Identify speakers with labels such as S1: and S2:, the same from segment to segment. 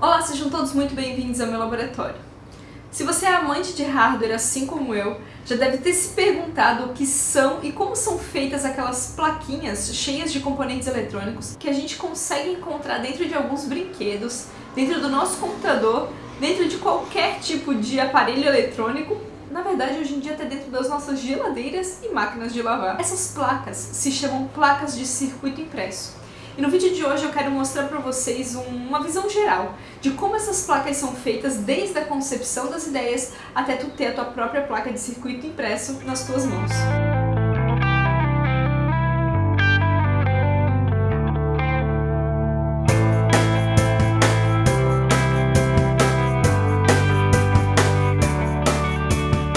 S1: Olá, sejam todos muito bem-vindos ao meu laboratório. Se você é amante de hardware assim como eu, já deve ter se perguntado o que são e como são feitas aquelas plaquinhas cheias de componentes eletrônicos que a gente consegue encontrar dentro de alguns brinquedos, dentro do nosso computador, dentro de qualquer tipo de aparelho eletrônico, na verdade hoje em dia até dentro das nossas geladeiras e máquinas de lavar. Essas placas se chamam placas de circuito impresso. E no vídeo de hoje eu quero mostrar para vocês uma visão geral de como essas placas são feitas desde a concepção das ideias até tu ter a tua própria placa de circuito impresso nas tuas mãos.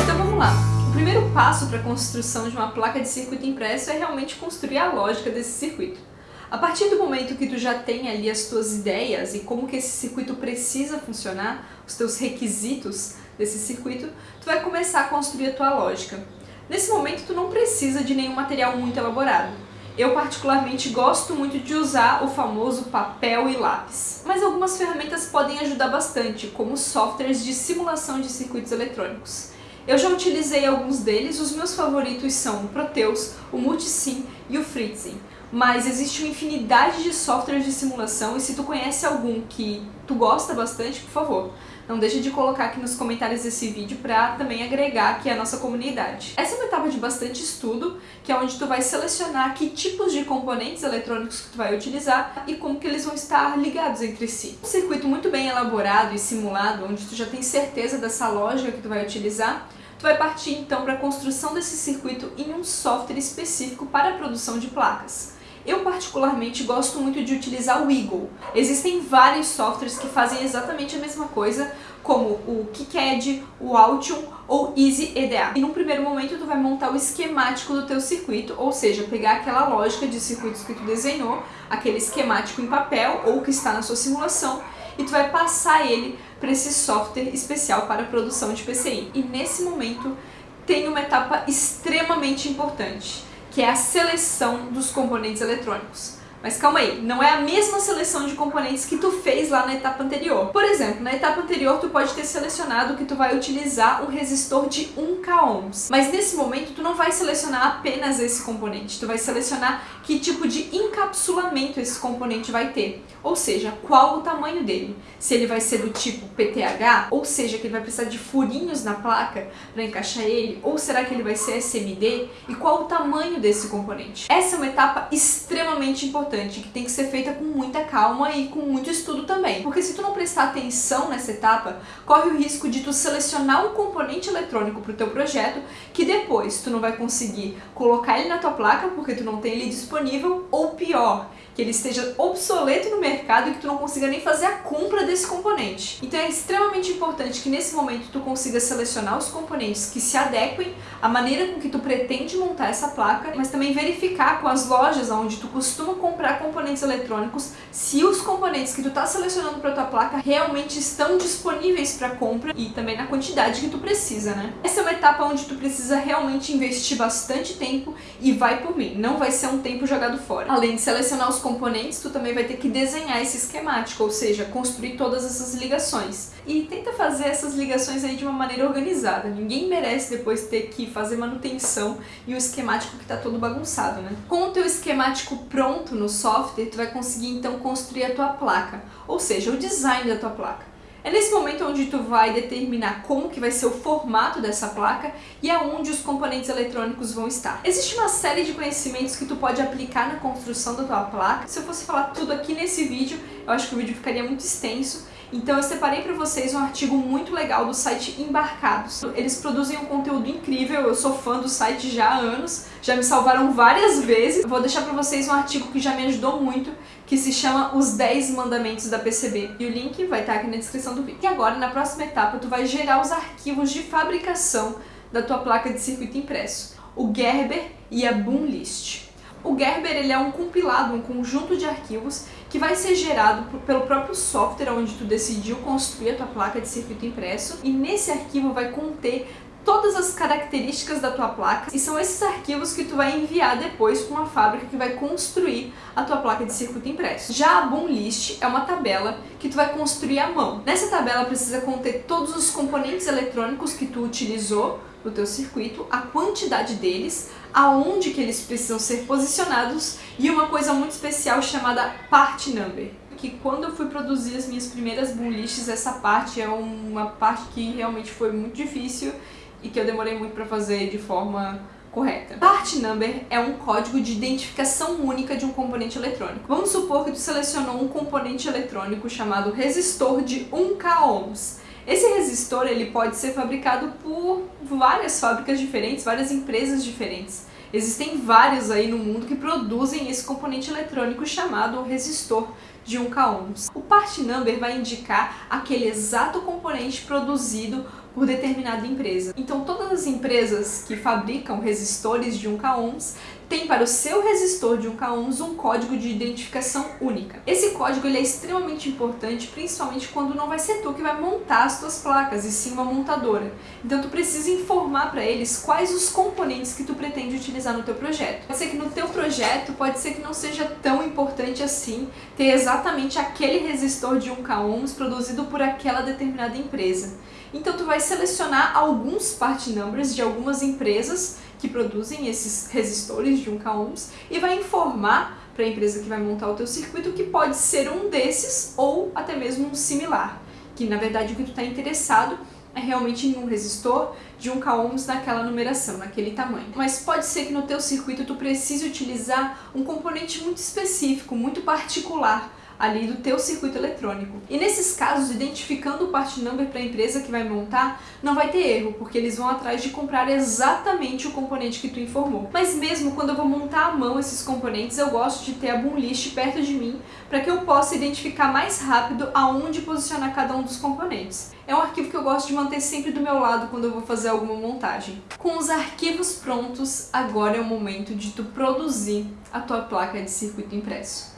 S1: Então passo para a construção de uma placa de circuito impresso é realmente construir a lógica desse circuito. A partir do momento que tu já tem ali as tuas ideias e como que esse circuito precisa funcionar, os teus requisitos desse circuito, tu vai começar a construir a tua lógica. Nesse momento tu não precisa de nenhum material muito elaborado. Eu particularmente gosto muito de usar o famoso papel e lápis. Mas algumas ferramentas podem ajudar bastante, como softwares de simulação de circuitos eletrônicos. Eu já utilizei alguns deles, os meus favoritos são o Proteus, o Multisim e o Fritzing mas existe uma infinidade de softwares de simulação e se tu conhece algum que tu gosta bastante, por favor, não deixe de colocar aqui nos comentários desse vídeo para também agregar aqui a nossa comunidade. Essa é uma etapa de bastante estudo, que é onde tu vai selecionar que tipos de componentes eletrônicos que tu vai utilizar e como que eles vão estar ligados entre si. Um circuito muito bem elaborado e simulado, onde tu já tem certeza dessa lógica que tu vai utilizar, tu vai partir então para a construção desse circuito em um software específico para a produção de placas. Eu particularmente gosto muito de utilizar o Eagle. Existem vários softwares que fazem exatamente a mesma coisa, como o KiCad, o Altium ou Easy EDA. E num primeiro momento tu vai montar o esquemático do teu circuito, ou seja, pegar aquela lógica de circuitos que tu desenhou, aquele esquemático em papel ou que está na sua simulação, e tu vai passar ele para esse software especial para produção de PCI. E nesse momento tem uma etapa extremamente importante que é a seleção dos componentes eletrônicos. Mas calma aí, não é a mesma seleção de componentes que tu fez lá na etapa anterior. Por exemplo, na etapa anterior tu pode ter selecionado que tu vai utilizar um resistor de 1k ohms. Mas nesse momento tu não vai selecionar apenas esse componente, tu vai selecionar que tipo de encapsulamento esse componente vai ter. Ou seja, qual o tamanho dele. Se ele vai ser do tipo PTH, ou seja, que ele vai precisar de furinhos na placa para encaixar ele, ou será que ele vai ser SMD, e qual o tamanho desse componente. Essa é uma etapa extremamente importante importante, que tem que ser feita com muita calma e com muito estudo também. Porque se tu não prestar atenção nessa etapa, corre o risco de tu selecionar um componente eletrônico para o teu projeto que depois tu não vai conseguir colocar ele na tua placa porque tu não tem ele disponível, ou pior, que ele esteja obsoleto no mercado e que tu não consiga nem fazer a compra desse componente. Então é extremamente importante que nesse momento tu consiga selecionar os componentes que se adequem à maneira com que tu pretende montar essa placa, mas também verificar com as lojas onde tu costuma comprar componentes eletrônicos se os componentes que tu está selecionando para tua placa realmente estão disponíveis para compra e também na quantidade que tu precisa, né? Essa é uma etapa onde tu precisa realmente investir bastante tempo e vai por mim, não vai ser um tempo jogado fora. Além de selecionar os componentes, tu também vai ter que desenhar esse esquemático, ou seja, construir todas essas ligações. E tenta fazer essas ligações aí de uma maneira organizada. Ninguém merece depois ter que fazer manutenção e o esquemático que está todo bagunçado, né? Com o teu esquemático pronto no software, tu vai conseguir então construir a tua placa, ou seja, o design da tua placa. É nesse momento onde tu vai determinar como que vai ser o formato dessa placa e aonde os componentes eletrônicos vão estar. Existe uma série de conhecimentos que tu pode aplicar na construção da tua placa. Se eu fosse falar tudo aqui nesse vídeo, eu acho que o vídeo ficaria muito extenso, então eu separei para vocês um artigo muito legal do site Embarcados. Eles produzem um conteúdo incrível, eu sou fã do site já há anos, já me salvaram várias vezes. Vou deixar para vocês um artigo que já me ajudou muito, que se chama Os 10 Mandamentos da PCB. E o link vai estar aqui na descrição do vídeo. E agora, na próxima etapa, tu vai gerar os arquivos de fabricação da tua placa de circuito impresso. O Gerber e a Boomlist. O Gerber ele é um compilado, um conjunto de arquivos que vai ser gerado pelo próprio software onde tu decidiu construir a tua placa de circuito impresso e nesse arquivo vai conter todas as características da tua placa e são esses arquivos que tu vai enviar depois para uma fábrica que vai construir a tua placa de circuito impresso. Já a Boom List é uma tabela que tu vai construir à mão. Nessa tabela precisa conter todos os componentes eletrônicos que tu utilizou no teu circuito, a quantidade deles, aonde que eles precisam ser posicionados e uma coisa muito especial chamada Part Number que quando eu fui produzir as minhas primeiras boom lists, essa parte é uma parte que realmente foi muito difícil e que eu demorei muito para fazer de forma correta. Part number é um código de identificação única de um componente eletrônico. Vamos supor que tu selecionou um componente eletrônico chamado resistor de 1K ohms. Esse resistor ele pode ser fabricado por várias fábricas diferentes, várias empresas diferentes. Existem vários aí no mundo que produzem esse componente eletrônico chamado resistor de 1K ohms. O part number vai indicar aquele exato componente produzido por determinada empresa. Então todas as empresas que fabricam resistores de 1K ohms tem para o seu resistor de 1K ohms um código de identificação única. Esse código ele é extremamente importante, principalmente quando não vai ser tu que vai montar as tuas placas, e sim uma montadora. Então tu precisa informar para eles quais os componentes que tu pretende utilizar no teu projeto. Pode ser que no teu projeto, pode ser que não seja tão importante assim ter exatamente aquele resistor de 1K ohms produzido por aquela determinada empresa. Então tu vai selecionar alguns part numbers de algumas empresas que produzem esses resistores de 1K ohms e vai informar para a empresa que vai montar o teu circuito que pode ser um desses ou até mesmo um similar, que na verdade o que tu está interessado é realmente em um resistor de 1K ohms naquela numeração, naquele tamanho. Mas pode ser que no teu circuito tu precise utilizar um componente muito específico, muito particular, ali do teu circuito eletrônico. E nesses casos, identificando o part number para a empresa que vai montar, não vai ter erro, porque eles vão atrás de comprar exatamente o componente que tu informou. Mas mesmo quando eu vou montar à mão esses componentes, eu gosto de ter a boom list perto de mim, para que eu possa identificar mais rápido aonde posicionar cada um dos componentes. É um arquivo que eu gosto de manter sempre do meu lado quando eu vou fazer alguma montagem. Com os arquivos prontos, agora é o momento de tu produzir a tua placa de circuito impresso.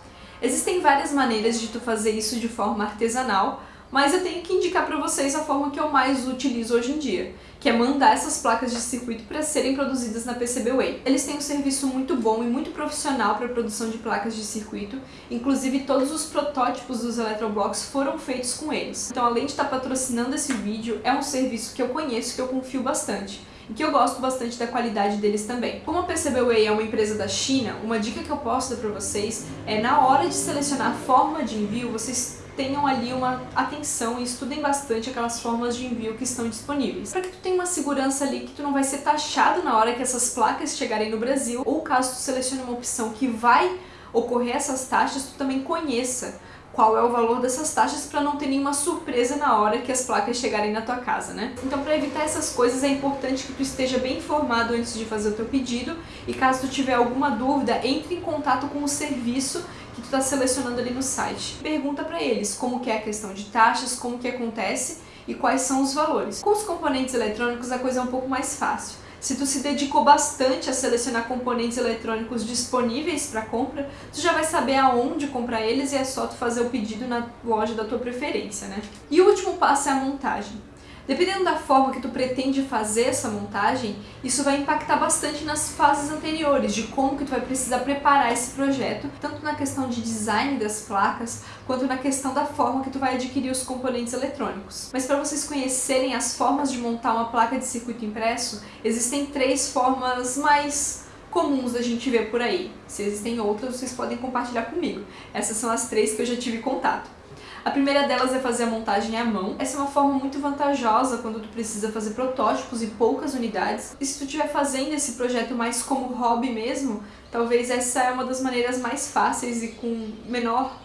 S1: Existem várias maneiras de tu fazer isso de forma artesanal, mas eu tenho que indicar para vocês a forma que eu mais utilizo hoje em dia, que é mandar essas placas de circuito para serem produzidas na PCBWay. Eles têm um serviço muito bom e muito profissional para produção de placas de circuito, inclusive todos os protótipos dos Electroblocks foram feitos com eles. Então além de estar tá patrocinando esse vídeo, é um serviço que eu conheço, que eu confio bastante e que eu gosto bastante da qualidade deles também. Como a PCBWay é uma empresa da China, uma dica que eu posso dar para vocês é na hora de selecionar a forma de envio, vocês tenham ali uma atenção e estudem bastante aquelas formas de envio que estão disponíveis. Para que tu tenha uma segurança ali que tu não vai ser taxado na hora que essas placas chegarem no Brasil, ou caso tu selecione uma opção que vai ocorrer essas taxas, tu também conheça qual é o valor dessas taxas para não ter nenhuma surpresa na hora que as placas chegarem na tua casa, né? Então para evitar essas coisas é importante que tu esteja bem informado antes de fazer o teu pedido e caso tu tiver alguma dúvida, entre em contato com o serviço que tu está selecionando ali no site. Pergunta para eles como que é a questão de taxas, como que acontece e quais são os valores. Com os componentes eletrônicos a coisa é um pouco mais fácil. Se tu se dedicou bastante a selecionar componentes eletrônicos disponíveis para compra, tu já vai saber aonde comprar eles e é só tu fazer o pedido na loja da tua preferência, né? E o último passo é a montagem. Dependendo da forma que tu pretende fazer essa montagem, isso vai impactar bastante nas fases anteriores, de como que tu vai precisar preparar esse projeto, tanto na questão de design das placas, quanto na questão da forma que tu vai adquirir os componentes eletrônicos. Mas para vocês conhecerem as formas de montar uma placa de circuito impresso, existem três formas mais comuns da gente ver por aí. Se existem outras, vocês podem compartilhar comigo. Essas são as três que eu já tive contato. A primeira delas é fazer a montagem à mão. Essa é uma forma muito vantajosa quando tu precisa fazer protótipos e poucas unidades. E se tu estiver fazendo esse projeto mais como hobby mesmo, talvez essa é uma das maneiras mais fáceis e com menor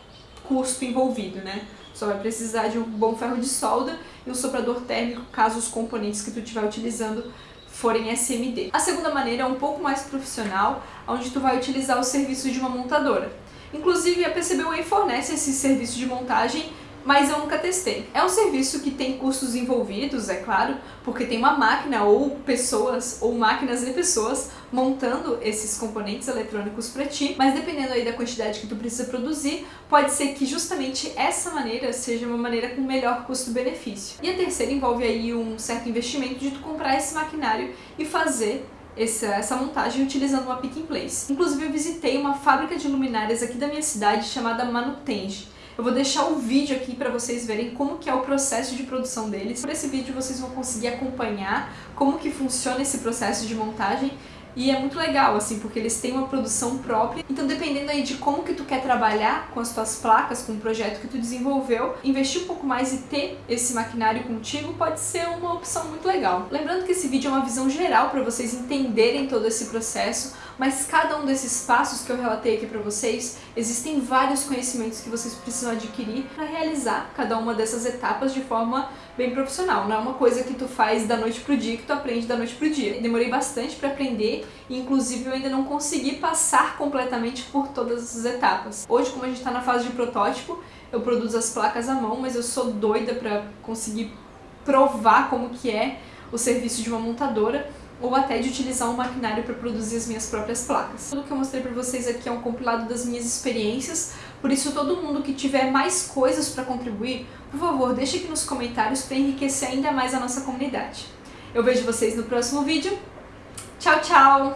S1: custo envolvido, né? Só vai precisar de um bom ferro de solda e um soprador térmico caso os componentes que tu estiver utilizando forem SMD. A segunda maneira é um pouco mais profissional, onde tu vai utilizar o serviço de uma montadora. Inclusive, a PCBWay fornece esse serviço de montagem mas eu nunca testei. É um serviço que tem custos envolvidos, é claro, porque tem uma máquina ou pessoas, ou máquinas e pessoas montando esses componentes eletrônicos para ti, mas dependendo aí da quantidade que tu precisa produzir, pode ser que justamente essa maneira seja uma maneira com melhor custo-benefício. E a terceira envolve aí um certo investimento de tu comprar esse maquinário e fazer essa, essa montagem utilizando uma pick and place. Inclusive eu visitei uma fábrica de luminárias aqui da minha cidade chamada Manutenge. Eu vou deixar o vídeo aqui para vocês verem como que é o processo de produção deles. Por esse vídeo vocês vão conseguir acompanhar como que funciona esse processo de montagem e é muito legal, assim, porque eles têm uma produção própria. Então, dependendo aí de como que tu quer trabalhar com as tuas placas, com o projeto que tu desenvolveu, investir um pouco mais e ter esse maquinário contigo pode ser uma opção muito legal. Lembrando que esse vídeo é uma visão geral para vocês entenderem todo esse processo, mas cada um desses passos que eu relatei aqui para vocês, existem vários conhecimentos que vocês precisam adquirir para realizar cada uma dessas etapas de forma bem profissional. Não é uma coisa que tu faz da noite pro dia, que tu aprende da noite pro dia. Demorei bastante para aprender e inclusive eu ainda não consegui passar completamente por todas essas etapas. Hoje, como a gente está na fase de protótipo, eu produzo as placas à mão, mas eu sou doida para conseguir provar como que é o serviço de uma montadora ou até de utilizar um maquinário para produzir as minhas próprias placas. Tudo que eu mostrei para vocês aqui é um compilado das minhas experiências, por isso todo mundo que tiver mais coisas para contribuir, por favor, deixe aqui nos comentários para enriquecer ainda mais a nossa comunidade. Eu vejo vocês no próximo vídeo. Tchau, tchau!